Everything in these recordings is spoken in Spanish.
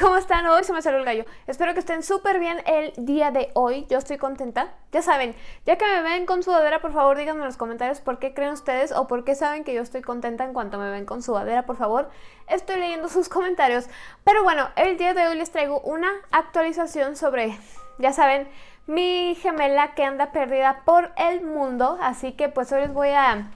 ¿cómo están? Hoy se me salió el gallo. Espero que estén súper bien el día de hoy. Yo estoy contenta. Ya saben, ya que me ven con sudadera, por favor díganme en los comentarios por qué creen ustedes o por qué saben que yo estoy contenta en cuanto me ven con sudadera, por favor. Estoy leyendo sus comentarios. Pero bueno, el día de hoy les traigo una actualización sobre, ya saben, mi gemela que anda perdida por el mundo. Así que pues hoy les voy a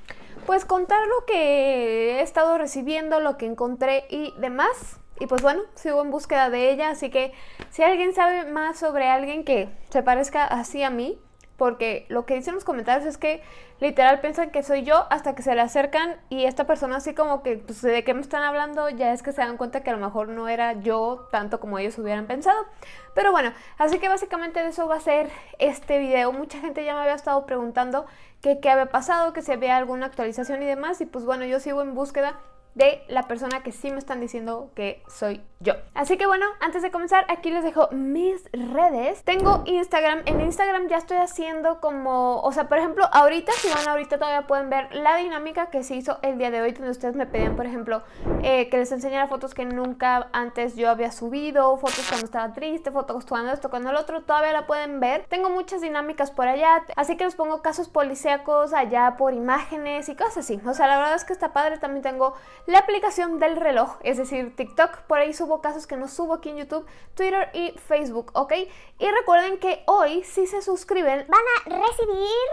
pues contar lo que he estado recibiendo, lo que encontré y demás. Y pues bueno, sigo en búsqueda de ella, así que si alguien sabe más sobre alguien que se parezca así a mí, porque lo que dicen los comentarios es que literal piensan que soy yo hasta que se le acercan y esta persona así como que pues, de qué me están hablando ya es que se dan cuenta que a lo mejor no era yo tanto como ellos hubieran pensado. Pero bueno, así que básicamente de eso va a ser este video. Mucha gente ya me había estado preguntando qué había pasado, que si había alguna actualización y demás y pues bueno, yo sigo en búsqueda de la persona que sí me están diciendo que soy yo. Así que bueno, antes de comenzar, aquí les dejo mis redes. Tengo Instagram. En Instagram ya estoy haciendo como... O sea, por ejemplo, ahorita, si van ahorita todavía pueden ver la dinámica que se hizo el día de hoy, donde ustedes me pedían, por ejemplo, eh, que les enseñara fotos que nunca antes yo había subido, fotos cuando estaba triste, fotos cuando esto, cuando el otro, todavía la pueden ver. Tengo muchas dinámicas por allá, así que les pongo casos policíacos allá por imágenes y cosas así. O sea, la verdad es que está padre. También tengo la aplicación del reloj, es decir, TikTok. Por ahí subo casos que no subo aquí en YouTube, Twitter y Facebook, ¿ok? Y recuerden que hoy, si se suscriben, van a recibir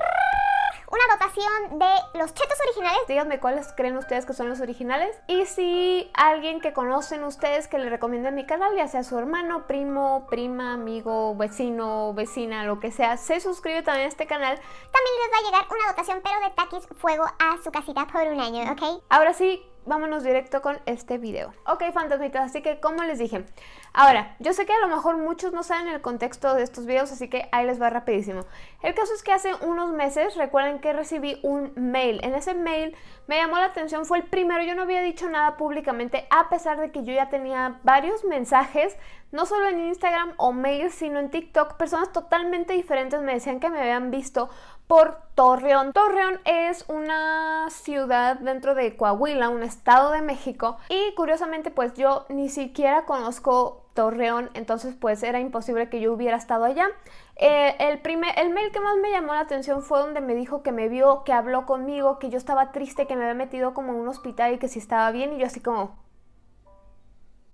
una dotación de los chetos originales. Díganme cuáles creen ustedes que son los originales. Y si alguien que conocen ustedes que le recomienden mi canal, ya sea su hermano, primo, prima, amigo, vecino, vecina, lo que sea, se suscribe también a este canal. También les va a llegar una dotación, pero de taquis fuego a su casita por un año, ¿ok? Ahora sí, vámonos directo con este video. Ok, fantasmitas, así que como les dije, ahora, yo sé que a lo mejor muchos no saben el contexto de estos videos, así que ahí les va rapidísimo. El caso es que hace unos meses, recuerden que recibí un mail. En ese mail me llamó la atención, fue el primero, yo no había dicho nada públicamente, a pesar de que yo ya tenía varios mensajes, no solo en Instagram o mail, sino en TikTok, personas totalmente diferentes me decían que me habían visto por Torreón. Torreón es una ciudad dentro de Coahuila, un estado de México y curiosamente pues yo ni siquiera conozco Torreón, entonces pues era imposible que yo hubiera estado allá. Eh, el, primer, el mail que más me llamó la atención fue donde me dijo que me vio, que habló conmigo, que yo estaba triste, que me había metido como en un hospital y que si estaba bien y yo así como,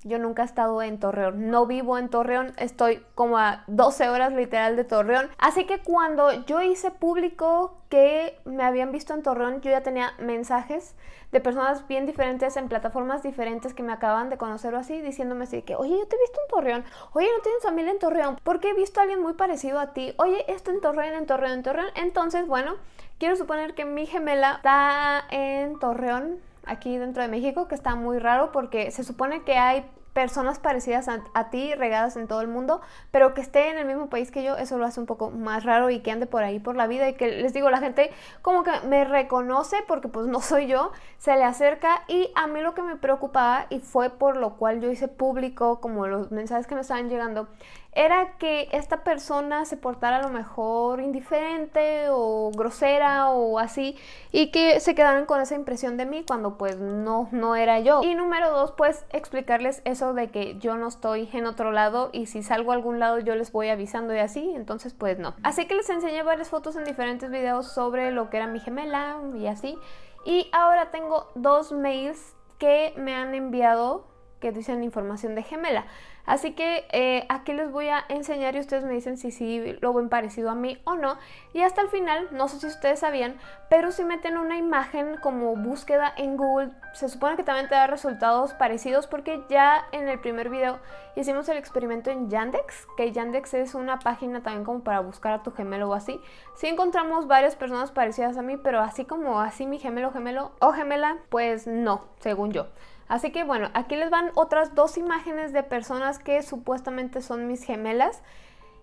yo nunca he estado en Torreón, no vivo en Torreón, estoy como a 12 horas literal de Torreón. Así que cuando yo hice público que me habían visto en Torreón, yo ya tenía mensajes de personas bien diferentes en plataformas diferentes que me acaban de conocer o así, diciéndome así que, oye, yo te he visto en Torreón, oye, no tienes familia en Torreón, porque he visto a alguien muy parecido a ti, oye, esto en Torreón, en Torreón, en Torreón. Entonces, bueno, quiero suponer que mi gemela está en Torreón, aquí dentro de México, que está muy raro porque se supone que hay personas parecidas a, ti regadas en todo el mundo, pero que esté en el mismo país que yo, eso lo hace un poco más raro y que ande por ahí por la vida. Y que les digo, la gente como que me reconoce porque pues no soy yo, se le acerca y a mí lo que me preocupaba y fue por lo cual yo hice público como los mensajes que me estaban llegando era que esta persona se portara a lo mejor indiferente o grosera o así y que se quedaran con esa impresión de mí cuando pues no, no era yo. Y número dos, pues explicarles eso de que yo no estoy en otro lado y si salgo a algún lado yo les voy avisando y así, entonces pues no. Así que les enseñé varias fotos en diferentes videos sobre lo que era mi gemela y así. Y ahora tengo dos mails que me han enviado que dicen información de gemela. Así que eh, aquí les voy a enseñar y ustedes me dicen si sí lo ven parecido a mí o no. Y hasta el final, no sé si ustedes sabían, pero si meten una imagen como búsqueda en Google, se supone que también te da resultados parecidos porque ya en el primer video hicimos el experimento en Yandex, que Yandex es una página también como para buscar a tu gemelo o así. Sí encontramos varias personas parecidas a mí, pero así como así mi gemelo, gemelo o gemela, pues no, según yo. Así que bueno, aquí les van otras dos imágenes de personas que supuestamente son mis gemelas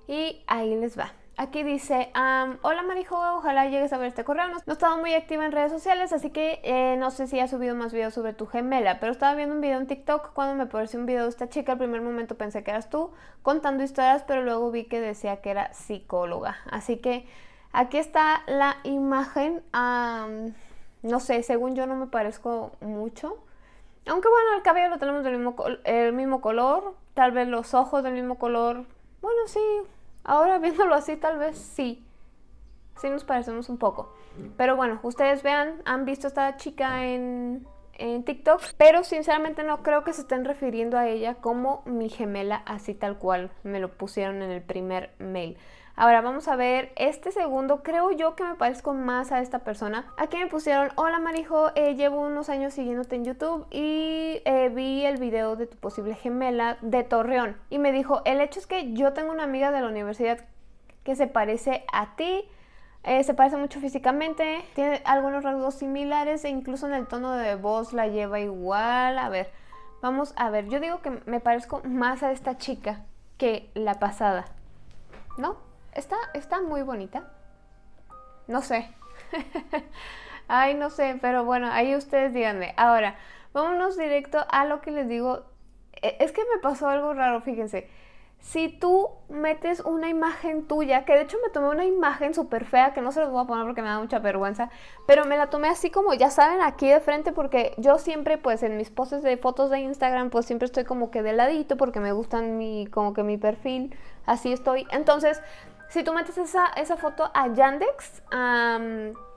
y ahí les va. Aquí dice, hola Marijo, ojalá llegues a ver este correo. No, he estado muy activa en redes sociales, así que eh, no sé si has subido más videos sobre tu gemela. Pero estaba viendo un video en TikTok cuando me apareció un video de esta chica. Al primer momento pensé que eras tú contando historias, pero luego vi que decía que era psicóloga. Así que aquí está la imagen. no sé, según yo no me parezco mucho. Aunque bueno, el cabello lo tenemos del mismo, el mismo color, tal vez los ojos del mismo color. Bueno, sí, ahora viéndolo así, tal vez sí. Sí nos parecemos un poco. Pero bueno, ustedes vean, han visto a esta chica en, en TikTok, pero sinceramente no creo que se estén refiriendo a ella como mi gemela, así tal cual me lo pusieron en el primer mail. Ahora vamos a ver este segundo, creo yo que me parezco más a esta persona. Aquí me pusieron, hola Marijo, eh, llevo unos años siguiéndote en YouTube y eh, vi el video de tu posible gemela de Torreón. Y me dijo, el hecho es que yo tengo una amiga de la universidad que se parece a ti, eh, se parece mucho físicamente, tiene algunos rasgos similares e incluso en el tono de voz la lleva igual. A ver, vamos a ver, yo digo que me parezco más a esta chica que la pasada, ¿no? Está, está muy bonita. No sé. Ay, no sé, pero bueno, ahí ustedes díganme. Ahora, vámonos directo a lo que les digo. E, es que me pasó algo raro, fíjense. Si tú metes una imagen tuya, que de hecho me tomé una imagen súper fea, que no se los voy a poner porque me da mucha vergüenza, pero me la tomé así como, ya saben, aquí de frente, porque yo siempre, pues en mis poses de fotos de Instagram, pues siempre estoy como que de ladito, porque me gustan mi, como que mi perfil, así estoy. Entonces, si tú metes esa, esa foto a Yandex,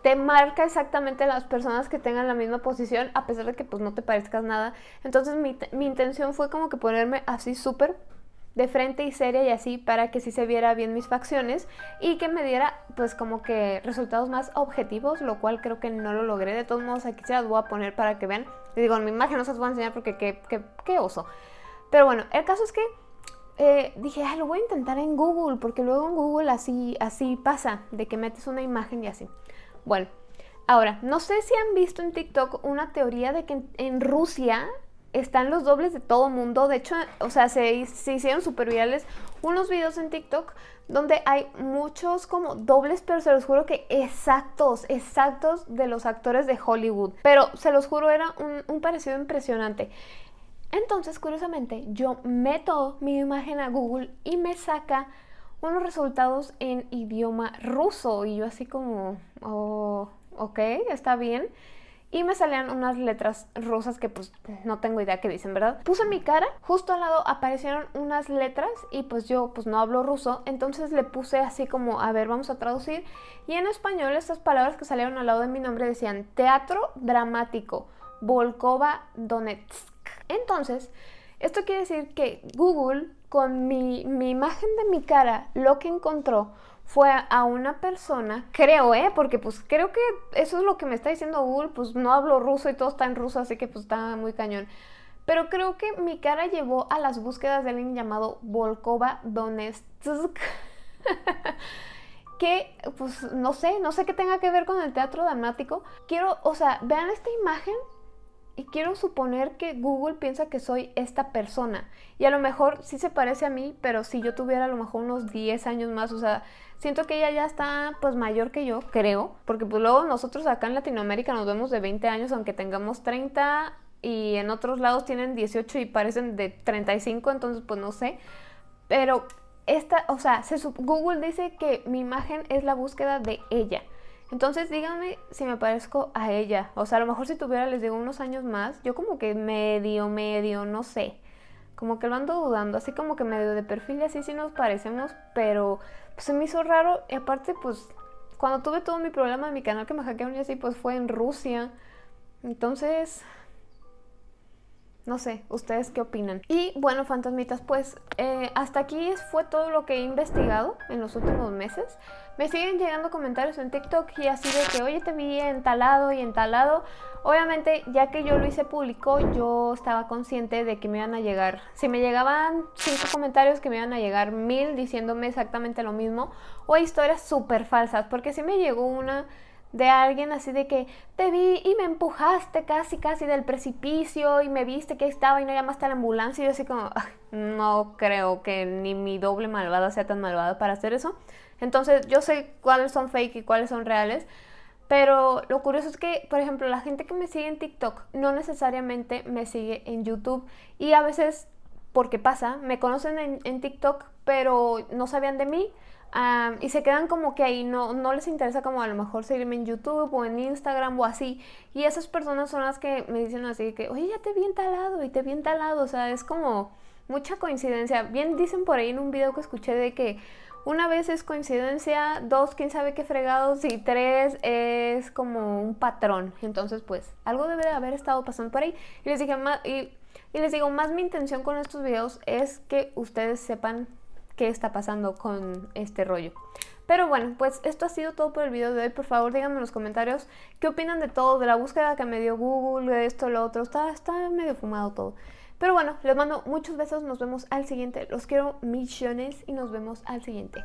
te marca exactamente las personas que tengan la misma posición, a pesar de que pues no te parezcas nada. Entonces mi, mi intención fue como que ponerme así súper de frente y seria y así para que sí se viera bien mis facciones y que me diera pues como que resultados más objetivos, lo cual creo que no lo logré. De todos modos aquí se las voy a poner para que vean. Digo, en mi imagen no se las voy a enseñar porque qué, qué, qué oso. Pero bueno, el caso es que eh, dije, ah, lo voy a intentar en Google, porque luego en Google así, así pasa, de que metes una imagen y así. Bueno, ahora, no sé si han visto en TikTok una teoría de que en, Rusia están los dobles de todo mundo. De hecho, o sea, se, se hicieron súper virales unos videos en TikTok donde hay muchos como dobles, pero se los juro que exactos, exactos de los actores de Hollywood. Pero se los juro, era un, un parecido impresionante. Entonces, curiosamente, yo meto mi imagen a Google y me saca unos resultados en idioma ruso. Y yo así como, oh, ok, está bien. Y me salían unas letras rusas que pues no tengo idea qué dicen, ¿verdad? Puse mi cara, justo al lado aparecieron unas letras y pues yo pues no hablo ruso, entonces le puse así como, a ver, vamos a traducir. Y en español estas palabras que salieron al lado de mi nombre decían Teatro Dramático, Volkova Donetsk. Entonces, esto quiere decir que Google, con mi, imagen de mi cara, lo que encontró fue a una persona, creo, ¿eh? Porque pues creo que eso es lo que me está diciendo Google, pues no hablo ruso y todo está en ruso, así que pues está muy cañón. Pero creo que mi cara llevó a las búsquedas de alguien llamado Volkova Donetsk. que, pues, no sé, no sé qué tenga que ver con el teatro dramático. Quiero, o sea, vean esta imagen y quiero suponer que Google piensa que soy esta persona. Y a lo mejor sí se parece a mí, pero si yo tuviera a lo mejor unos 10 años más, o sea, siento que ella ya está pues mayor que yo, creo. Porque pues luego nosotros acá en Latinoamérica nos vemos de 20 años, aunque tengamos 30 y en otros lados tienen 18 y parecen de 35, entonces pues no sé. Pero esta, o sea, Google dice que mi imagen es la búsqueda de ella. Entonces díganme si me parezco a ella. O sea, a lo mejor si tuviera, les digo, unos años más, yo como que medio, medio, no sé. Como que lo ando dudando, así como que medio de perfil y así sí nos parecemos, pero pues, se me hizo raro. Y aparte, pues, cuando tuve todo mi problema en mi canal que me hackearon y así, pues fue en Rusia. Entonces, no sé, ¿ustedes qué opinan? Y bueno, fantasmitas, pues eh, hasta aquí fue todo lo que he investigado en los últimos meses. Me siguen llegando comentarios en TikTok y así de que, oye, te vi entalado y entalado. Obviamente, ya que yo lo hice público, yo estaba consciente de que me iban a llegar, si me llegaban cinco comentarios, que me iban a llegar mil diciéndome exactamente lo mismo, o historias súper falsas, porque si me llegó una de alguien así de que te vi y me empujaste casi casi del precipicio y me viste que estaba y no llamaste a la ambulancia y yo así como no creo que ni mi doble malvada sea tan malvada para hacer eso. Entonces yo sé cuáles son fake y cuáles son reales. Pero lo curioso es que, por ejemplo, la gente que me sigue en TikTok no necesariamente me sigue en YouTube. Y a veces, porque pasa, me conocen en, en TikTok, pero no sabían de mí y se quedan como que ahí, no, no les interesa como a lo mejor seguirme en YouTube o en Instagram o así. Y esas personas son las que me dicen así que, oye, ya te vi entalado y te vi entalado. O sea, es como, mucha coincidencia. Bien dicen por ahí en un video que escuché de que una vez es coincidencia, dos, quién sabe qué fregados, y tres es como un patrón. Entonces, pues, algo debe de haber estado pasando por ahí. Y les dije, y, y les digo, más mi intención con estos videos es que ustedes sepan qué está pasando con este rollo. Pero bueno, pues esto ha sido todo por el video de hoy. Por favor, díganme en los comentarios qué opinan de todo, de la búsqueda que me dio Google, de esto, lo otro. Está, está medio fumado todo. Pero bueno, les mando muchos besos, nos vemos al siguiente. Los quiero millones y nos vemos al siguiente.